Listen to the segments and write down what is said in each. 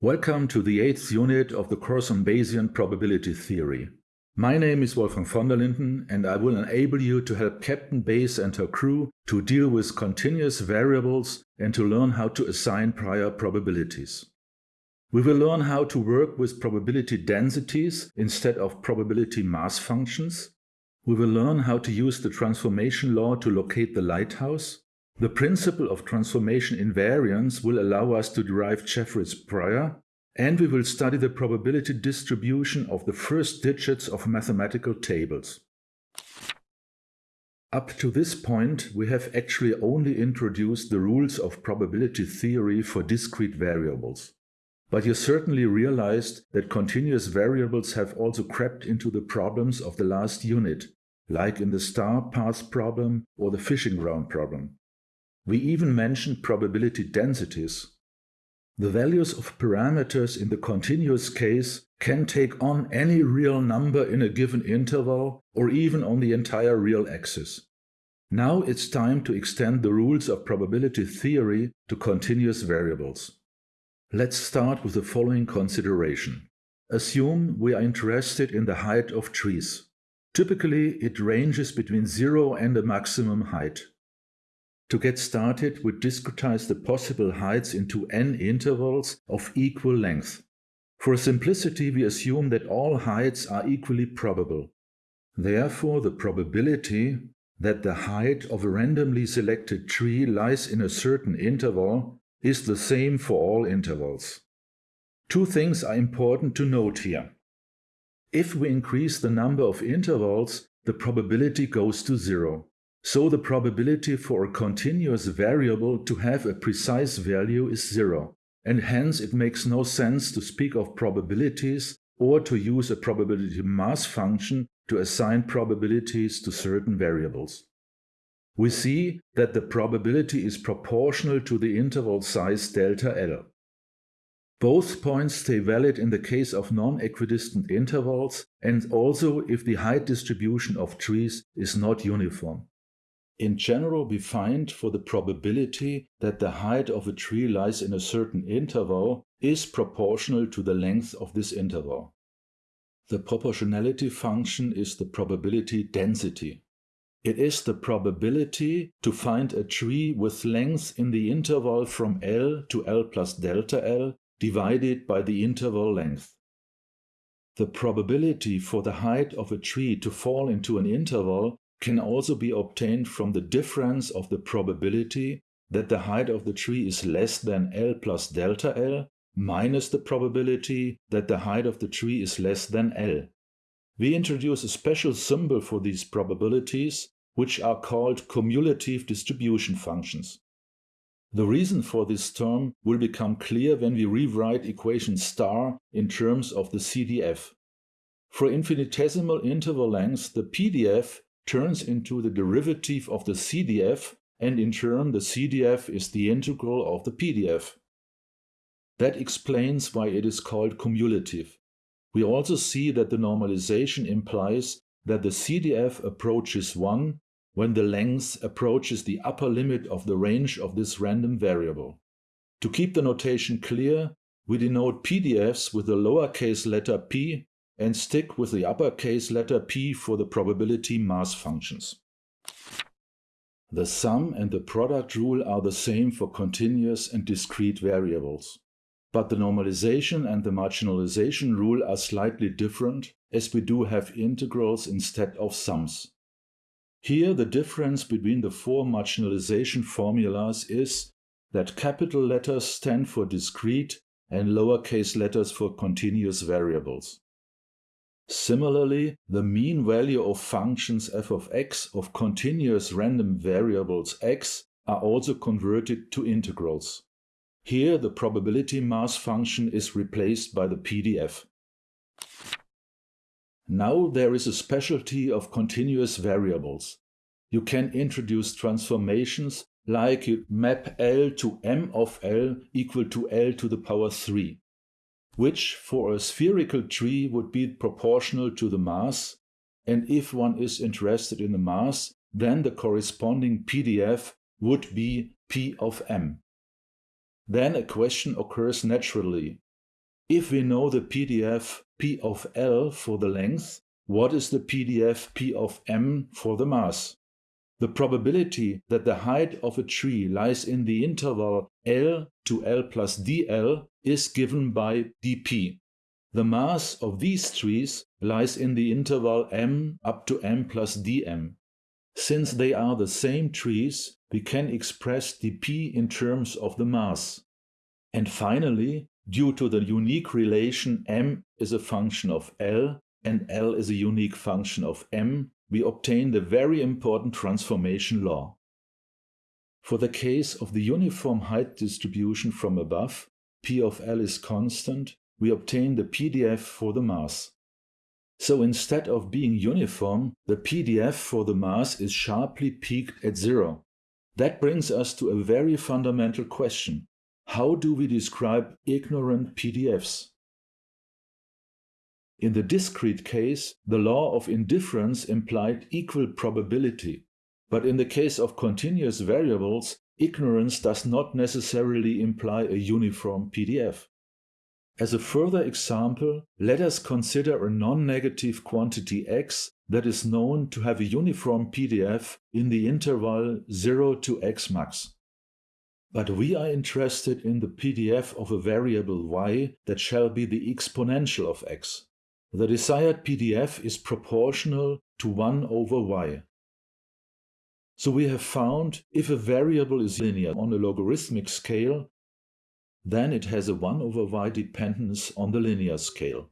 Welcome to the eighth unit of the course on Bayesian probability theory. My name is Wolfgang von der Linden and I will enable you to help Captain Bayes and her crew to deal with continuous variables and to learn how to assign prior probabilities. We will learn how to work with probability densities instead of probability mass functions. We will learn how to use the transformation law to locate the lighthouse the principle of transformation invariance will allow us to derive Jeffreys prior, and we will study the probability distribution of the first digits of mathematical tables. Up to this point, we have actually only introduced the rules of probability theory for discrete variables. But you certainly realized that continuous variables have also crept into the problems of the last unit, like in the star path problem or the fishing ground problem. We even mentioned probability densities. The values of parameters in the continuous case can take on any real number in a given interval or even on the entire real axis. Now it's time to extend the rules of probability theory to continuous variables. Let's start with the following consideration. Assume we are interested in the height of trees. Typically, it ranges between zero and a maximum height. To get started, we discretize the possible heights into n intervals of equal length. For simplicity, we assume that all heights are equally probable. Therefore, the probability that the height of a randomly selected tree lies in a certain interval is the same for all intervals. Two things are important to note here. If we increase the number of intervals, the probability goes to zero. So the probability for a continuous variable to have a precise value is zero, and hence it makes no sense to speak of probabilities or to use a probability mass function to assign probabilities to certain variables. We see that the probability is proportional to the interval size delta L. Both points stay valid in the case of non-equidistant intervals and also if the height distribution of trees is not uniform. In general, we find for the probability that the height of a tree lies in a certain interval is proportional to the length of this interval. The proportionality function is the probability density. It is the probability to find a tree with length in the interval from L to L plus delta L divided by the interval length. The probability for the height of a tree to fall into an interval can also be obtained from the difference of the probability that the height of the tree is less than L plus delta L minus the probability that the height of the tree is less than L. We introduce a special symbol for these probabilities, which are called cumulative distribution functions. The reason for this term will become clear when we rewrite equation star in terms of the CDF. For infinitesimal interval lengths, the PDF turns into the derivative of the CDF and in turn the CDF is the integral of the PDF. That explains why it is called cumulative. We also see that the normalization implies that the CDF approaches 1 when the length approaches the upper limit of the range of this random variable. To keep the notation clear, we denote PDFs with the lowercase letter p and stick with the uppercase letter p for the probability mass functions. The sum and the product rule are the same for continuous and discrete variables. But the normalization and the marginalization rule are slightly different as we do have integrals instead of sums. Here the difference between the four marginalization formulas is that capital letters stand for discrete and lowercase letters for continuous variables. Similarly, the mean value of functions f of x of continuous random variables x are also converted to integrals. Here the probability mass function is replaced by the PDF. Now there is a specialty of continuous variables. You can introduce transformations like map L to m of L equal to L to the power 3 which for a spherical tree would be proportional to the mass, and if one is interested in the mass, then the corresponding PDF would be P of m. Then a question occurs naturally. if we know the PDF P of L for the length, what is the PDF P of M for the mass? The probability that the height of a tree lies in the interval L to L plus dL is given by dP. The mass of these trees lies in the interval m up to m plus dm. Since they are the same trees, we can express dP in terms of the mass. And finally, due to the unique relation m is a function of L and L is a unique function of m, we obtain the very important transformation law. For the case of the uniform height distribution from above, P of L is constant, we obtain the PDF for the mass. So instead of being uniform, the PDF for the mass is sharply peaked at zero. That brings us to a very fundamental question. How do we describe ignorant PDFs? In the discrete case, the law of indifference implied equal probability. But in the case of continuous variables, ignorance does not necessarily imply a uniform PDF. As a further example, let us consider a non-negative quantity x that is known to have a uniform PDF in the interval 0 to x max. But we are interested in the PDF of a variable y that shall be the exponential of x. The desired PDF is proportional to 1 over y. So we have found if a variable is linear on a logarithmic scale, then it has a 1 over y dependence on the linear scale.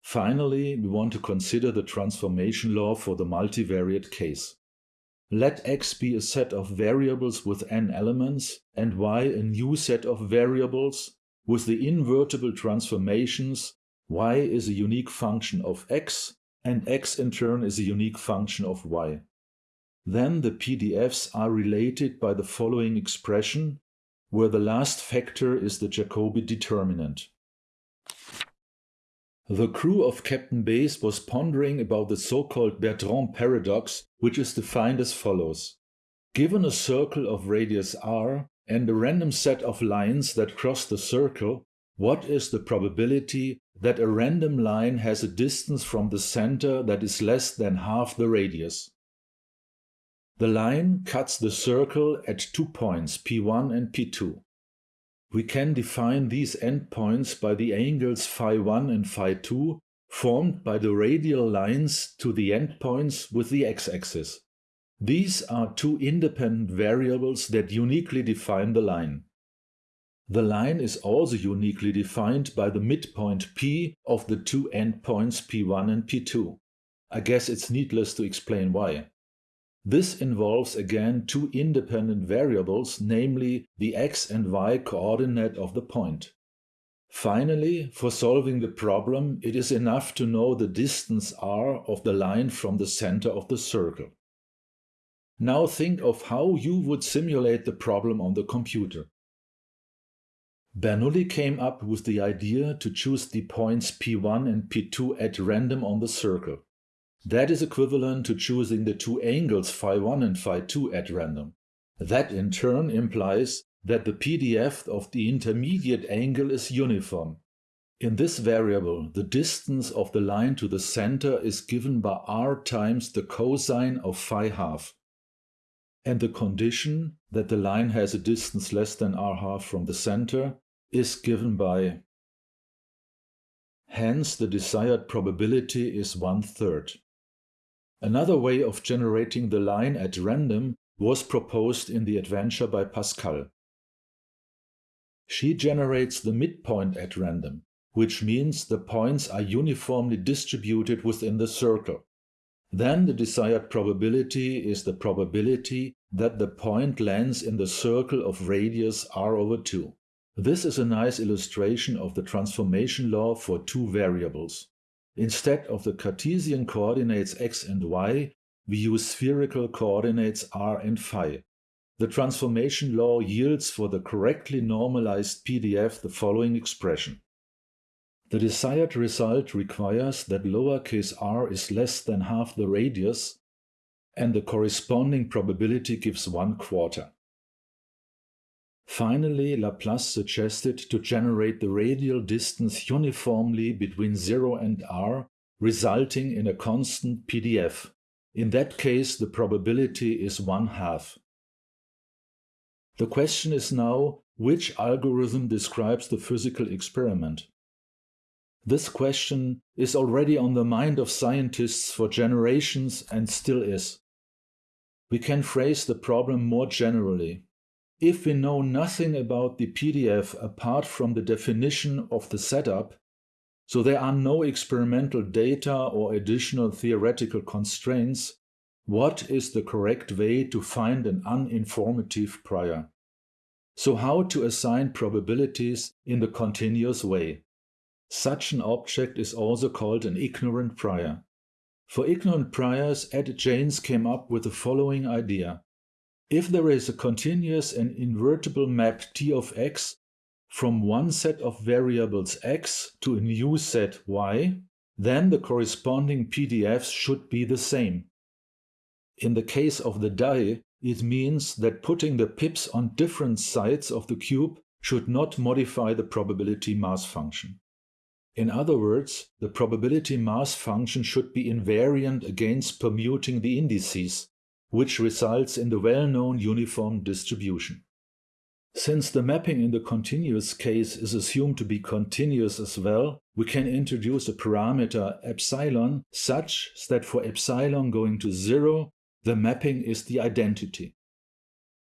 Finally, we want to consider the transformation law for the multivariate case. Let x be a set of variables with n elements and y a new set of variables with the invertible transformations y is a unique function of x, and x in turn is a unique function of y. Then the PDFs are related by the following expression, where the last factor is the Jacobi determinant. The crew of Captain Bayes was pondering about the so-called Bertrand paradox, which is defined as follows. Given a circle of radius r and a random set of lines that cross the circle, what is the probability that a random line has a distance from the center that is less than half the radius. The line cuts the circle at two points, P1 and P2. We can define these endpoints by the angles phi1 and phi2 formed by the radial lines to the endpoints with the x-axis. These are two independent variables that uniquely define the line. The line is also uniquely defined by the midpoint p of the two endpoints p1 and p2. I guess it's needless to explain why. This involves again two independent variables, namely the x and y coordinate of the point. Finally, for solving the problem, it is enough to know the distance r of the line from the center of the circle. Now think of how you would simulate the problem on the computer. Bernoulli came up with the idea to choose the points P1 and P2 at random on the circle. That is equivalent to choosing the two angles phi1 and phi2 at random. That in turn implies that the PDF of the intermediate angle is uniform. In this variable, the distance of the line to the center is given by r times the cosine of phi half. And the condition that the line has a distance less than r half from the center is given by Hence the desired probability is one-third. Another way of generating the line at random was proposed in the adventure by Pascal. She generates the midpoint at random, which means the points are uniformly distributed within the circle. Then the desired probability is the probability that the point lands in the circle of radius r over 2. This is a nice illustration of the transformation law for two variables. Instead of the Cartesian coordinates x and y, we use spherical coordinates r and phi. The transformation law yields for the correctly normalized PDF the following expression. The desired result requires that lowercase r is less than half the radius, and the corresponding probability gives one quarter. Finally, Laplace suggested to generate the radial distance uniformly between 0 and r, resulting in a constant PDF. In that case, the probability is one half. The question is now, which algorithm describes the physical experiment? This question is already on the mind of scientists for generations and still is. We can phrase the problem more generally. If we know nothing about the PDF apart from the definition of the setup, so there are no experimental data or additional theoretical constraints, what is the correct way to find an uninformative prior? So how to assign probabilities in the continuous way? Such an object is also called an ignorant prior. For ignorant priors, Ed Jaynes came up with the following idea. If there is a continuous and invertible map T of x from one set of variables x to a new set y, then the corresponding PDFs should be the same. In the case of the die, it means that putting the pips on different sides of the cube should not modify the probability mass function. In other words, the probability mass function should be invariant against permuting the indices, which results in the well-known uniform distribution. Since the mapping in the continuous case is assumed to be continuous as well, we can introduce a parameter epsilon such that for epsilon going to zero, the mapping is the identity.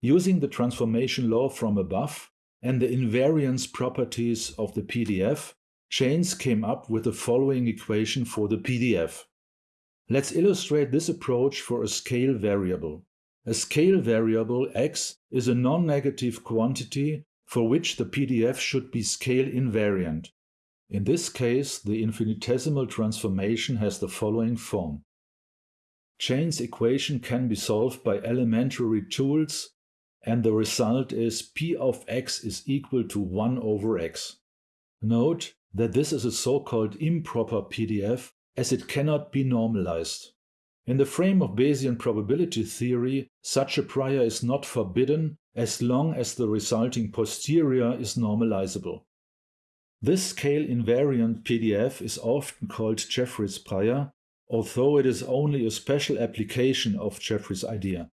Using the transformation law from above and the invariance properties of the PDF, Jaynes came up with the following equation for the PDF. Let's illustrate this approach for a scale variable. A scale variable x is a non-negative quantity for which the PDF should be scale invariant. In this case, the infinitesimal transformation has the following form. Jaynes' equation can be solved by elementary tools and the result is p of x is equal to 1 over x. Note that this is a so-called improper PDF as it cannot be normalized. In the frame of Bayesian probability theory, such a prior is not forbidden as long as the resulting posterior is normalizable. This scale invariant PDF is often called Jeffreys prior, although it is only a special application of Jeffreys idea.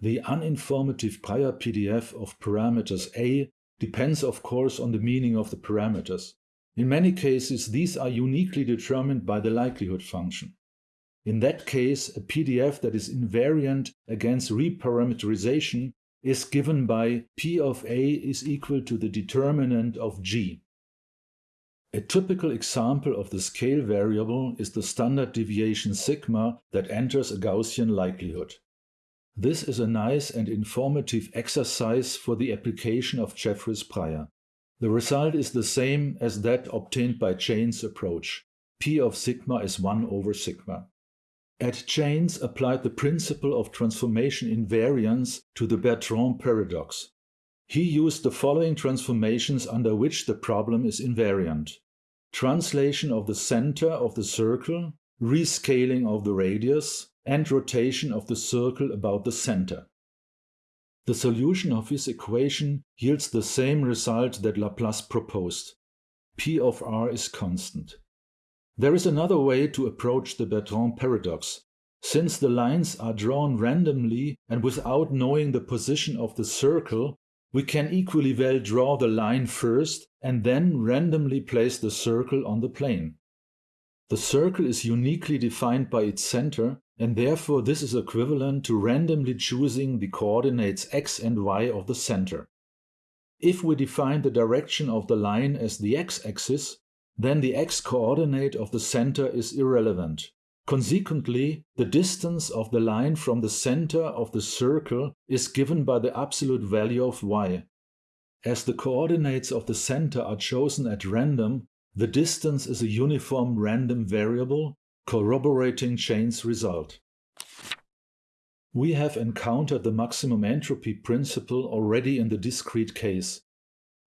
The uninformative prior PDF of parameters A depends of course on the meaning of the parameters. In many cases, these are uniquely determined by the likelihood function. In that case, a PDF that is invariant against reparameterization is given by P of A is equal to the determinant of G. A typical example of the scale variable is the standard deviation sigma that enters a Gaussian likelihood. This is a nice and informative exercise for the application of Jeffreys prior. The result is the same as that obtained by Jaynes' approach. P of sigma is 1 over sigma. Ed Jaynes applied the principle of transformation invariance to the Bertrand paradox. He used the following transformations under which the problem is invariant. Translation of the center of the circle, rescaling of the radius, and rotation of the circle about the center. The solution of his equation yields the same result that Laplace proposed. P of r is constant. There is another way to approach the Bertrand paradox. Since the lines are drawn randomly and without knowing the position of the circle, we can equally well draw the line first and then randomly place the circle on the plane. The circle is uniquely defined by its center and therefore this is equivalent to randomly choosing the coordinates x and y of the center. If we define the direction of the line as the x-axis, then the x-coordinate of the center is irrelevant. Consequently, the distance of the line from the center of the circle is given by the absolute value of y. As the coordinates of the center are chosen at random, the distance is a uniform random variable corroborating Jaynes' result. We have encountered the maximum entropy principle already in the discrete case.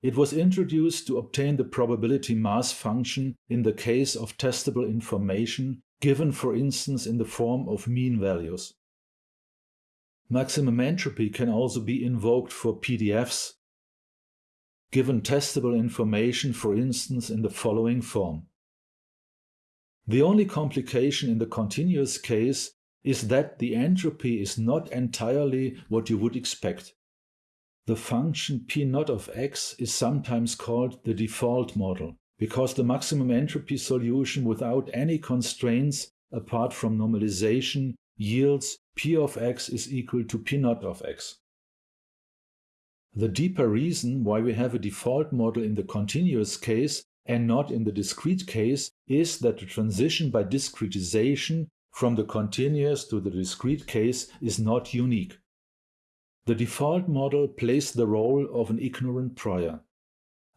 It was introduced to obtain the probability mass function in the case of testable information given for instance in the form of mean values. Maximum entropy can also be invoked for PDFs given testable information, for instance, in the following form. The only complication in the continuous case is that the entropy is not entirely what you would expect. The function p naught of x is sometimes called the default model because the maximum entropy solution without any constraints apart from normalization yields p of x is equal to p naught of x. The deeper reason why we have a default model in the continuous case and not in the discrete case is that the transition by discretization from the continuous to the discrete case is not unique. The default model plays the role of an ignorant prior.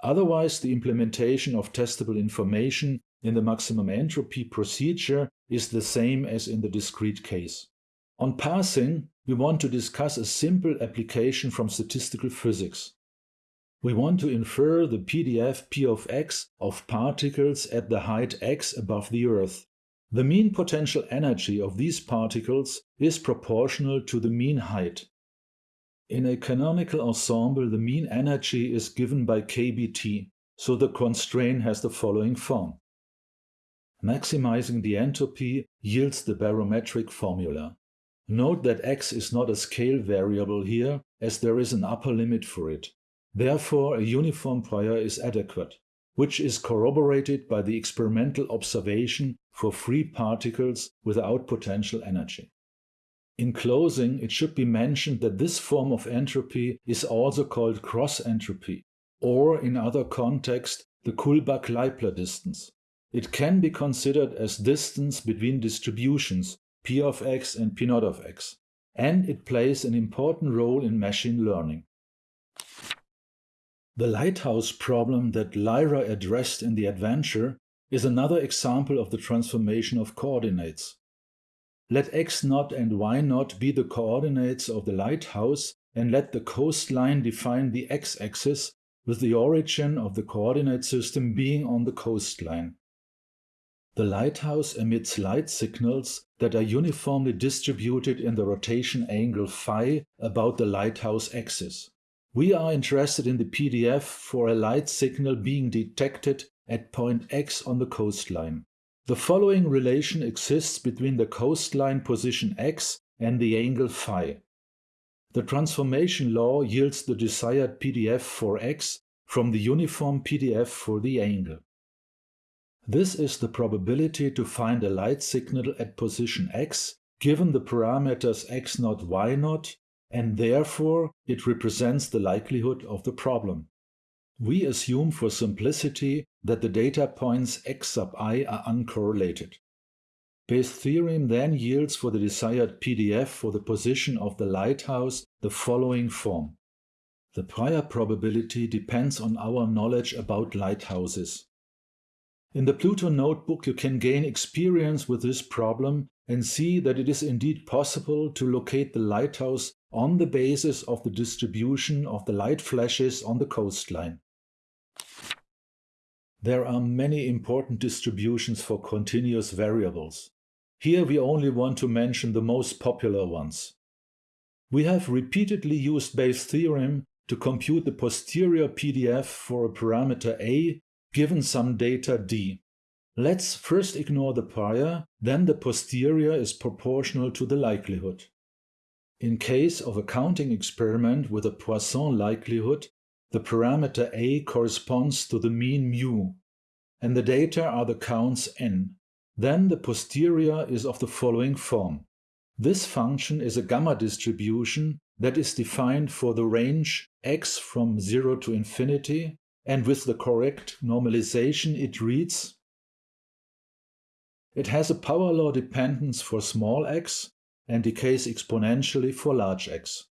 Otherwise, the implementation of testable information in the maximum entropy procedure is the same as in the discrete case. On parsing, we want to discuss a simple application from statistical physics. We want to infer the PDF P of x of particles at the height x above the Earth. The mean potential energy of these particles is proportional to the mean height. In a canonical ensemble, the mean energy is given by kBt, so the constraint has the following form. Maximizing the entropy yields the barometric formula. Note that x is not a scale variable here, as there is an upper limit for it. Therefore, a uniform prior is adequate, which is corroborated by the experimental observation for free particles without potential energy. In closing, it should be mentioned that this form of entropy is also called cross entropy, or in other contexts, the Kullback-Leibler distance. It can be considered as distance between distributions p of x and p naught of x, and it plays an important role in machine learning. The lighthouse problem that Lyra addressed in the adventure is another example of the transformation of coordinates. Let x naught and y naught be the coordinates of the lighthouse and let the coastline define the x-axis with the origin of the coordinate system being on the coastline. The lighthouse emits light signals that are uniformly distributed in the rotation angle phi about the lighthouse axis. We are interested in the PDF for a light signal being detected at point x on the coastline. The following relation exists between the coastline position x and the angle phi. The transformation law yields the desired PDF for x from the uniform PDF for the angle. This is the probability to find a light signal at position x given the parameters x0, y0, and therefore it represents the likelihood of the problem. We assume for simplicity that the data points x sub i are uncorrelated. Bayes' theorem then yields for the desired PDF for the position of the lighthouse the following form. The prior probability depends on our knowledge about lighthouses. In the Pluto notebook, you can gain experience with this problem and see that it is indeed possible to locate the lighthouse on the basis of the distribution of the light flashes on the coastline. There are many important distributions for continuous variables. Here we only want to mention the most popular ones. We have repeatedly used Bayes' theorem to compute the posterior PDF for a parameter a given some data d. Let's first ignore the prior, then the posterior is proportional to the likelihood. In case of a counting experiment with a Poisson likelihood, the parameter a corresponds to the mean mu, and the data are the counts n. Then the posterior is of the following form. This function is a gamma distribution that is defined for the range x from 0 to infinity and with the correct normalization it reads it has a power law dependence for small x and decays exponentially for large x.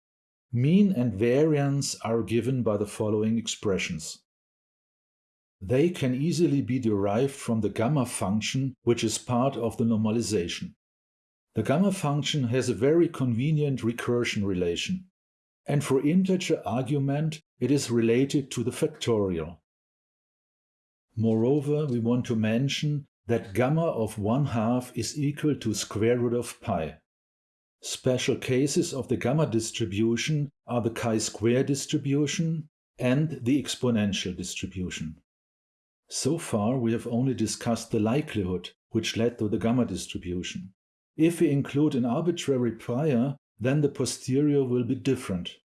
Mean and variance are given by the following expressions. They can easily be derived from the gamma function, which is part of the normalization. The gamma function has a very convenient recursion relation and for integer argument it is related to the factorial. Moreover, we want to mention that gamma of 1 half is equal to square root of pi. Special cases of the gamma distribution are the chi-square distribution and the exponential distribution. So far, we have only discussed the likelihood which led to the gamma distribution. If we include an arbitrary prior, then the posterior will be different.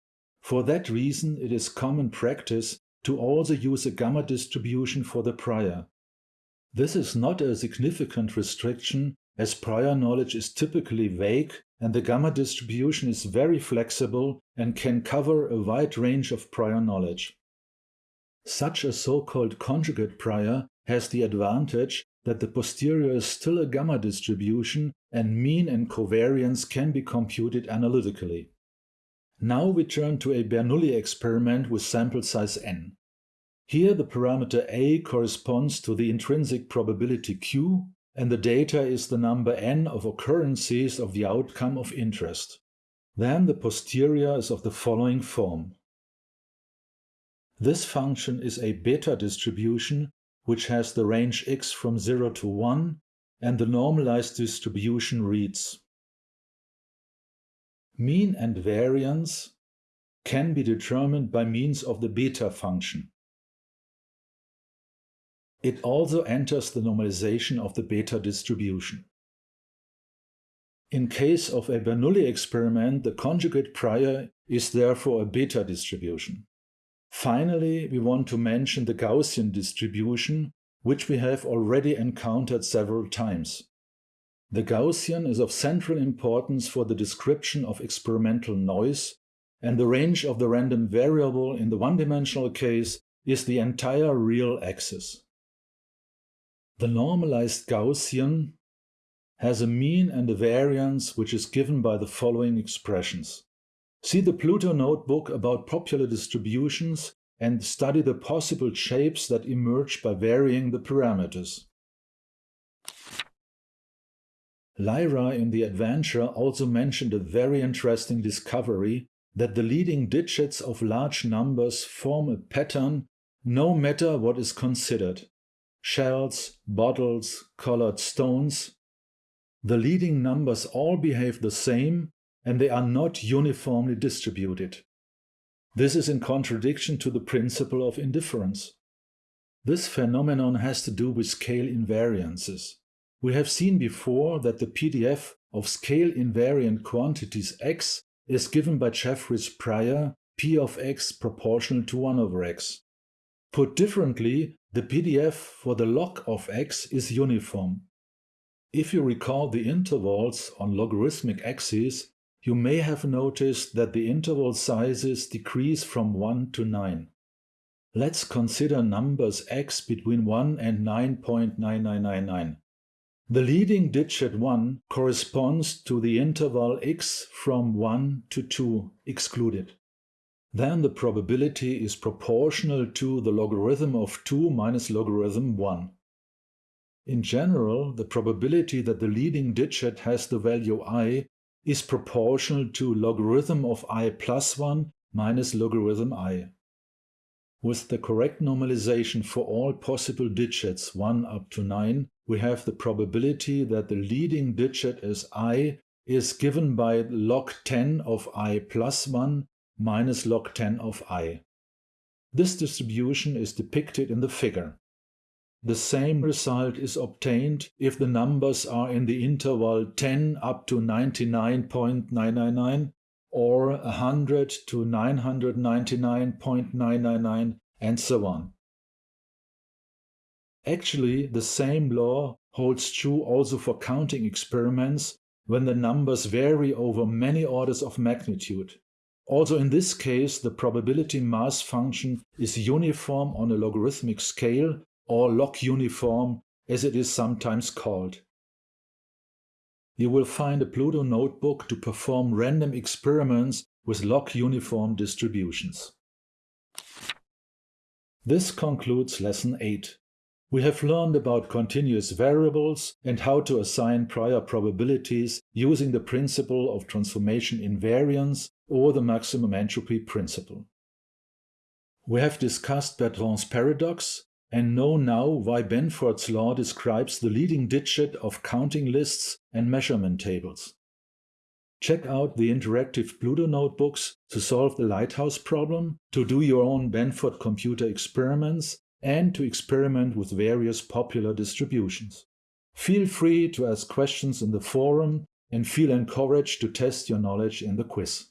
For that reason, it is common practice to also use a gamma distribution for the prior. This is not a significant restriction as prior knowledge is typically vague and the gamma distribution is very flexible and can cover a wide range of prior knowledge. Such a so-called conjugate prior has the advantage that the posterior is still a gamma distribution and mean and covariance can be computed analytically. Now we turn to a Bernoulli experiment with sample size n. Here the parameter a corresponds to the intrinsic probability q and the data is the number n of occurrences of the outcome of interest. Then the posterior is of the following form. This function is a beta distribution which has the range x from 0 to 1 and the normalized distribution reads Mean and variance can be determined by means of the beta function. It also enters the normalization of the beta distribution. In case of a Bernoulli experiment, the conjugate prior is therefore a beta distribution. Finally, we want to mention the Gaussian distribution, which we have already encountered several times. The Gaussian is of central importance for the description of experimental noise, and the range of the random variable in the one-dimensional case is the entire real axis. The normalized Gaussian has a mean and a variance which is given by the following expressions. See the Pluto notebook about popular distributions and study the possible shapes that emerge by varying the parameters. Lyra in the adventure also mentioned a very interesting discovery that the leading digits of large numbers form a pattern no matter what is considered shells, bottles, colored stones. The leading numbers all behave the same and they are not uniformly distributed. This is in contradiction to the principle of indifference. This phenomenon has to do with scale invariances. We have seen before that the PDF of scale invariant quantities x is given by Jeffreys prior p of x proportional to 1 over x. Put differently, the PDF for the log of x is uniform. If you recall the intervals on logarithmic axes, you may have noticed that the interval sizes decrease from 1 to 9. Let's consider numbers x between 1 and 9.9999. The leading digit 1 corresponds to the interval x from 1 to 2 excluded then the probability is proportional to the logarithm of 2 minus logarithm 1. In general, the probability that the leading digit has the value i is proportional to logarithm of i plus 1 minus logarithm i. With the correct normalization for all possible digits 1 up to 9, we have the probability that the leading digit as i is given by log 10 of i plus 1 minus log 10 of i. This distribution is depicted in the figure. The same result is obtained if the numbers are in the interval 10 up to 99.999 or 100 to 999.999 and so on. Actually, the same law holds true also for counting experiments when the numbers vary over many orders of magnitude. Also in this case, the probability mass function is uniform on a logarithmic scale, or log uniform as it is sometimes called. You will find a Pluto notebook to perform random experiments with log uniform distributions. This concludes Lesson 8. We have learned about continuous variables and how to assign prior probabilities using the principle of transformation invariance or the maximum entropy principle. We have discussed Bertrand's paradox and know now why Benford's law describes the leading digit of counting lists and measurement tables. Check out the interactive Pluto notebooks to solve the lighthouse problem, to do your own Benford computer experiments, and to experiment with various popular distributions. Feel free to ask questions in the forum and feel encouraged to test your knowledge in the quiz.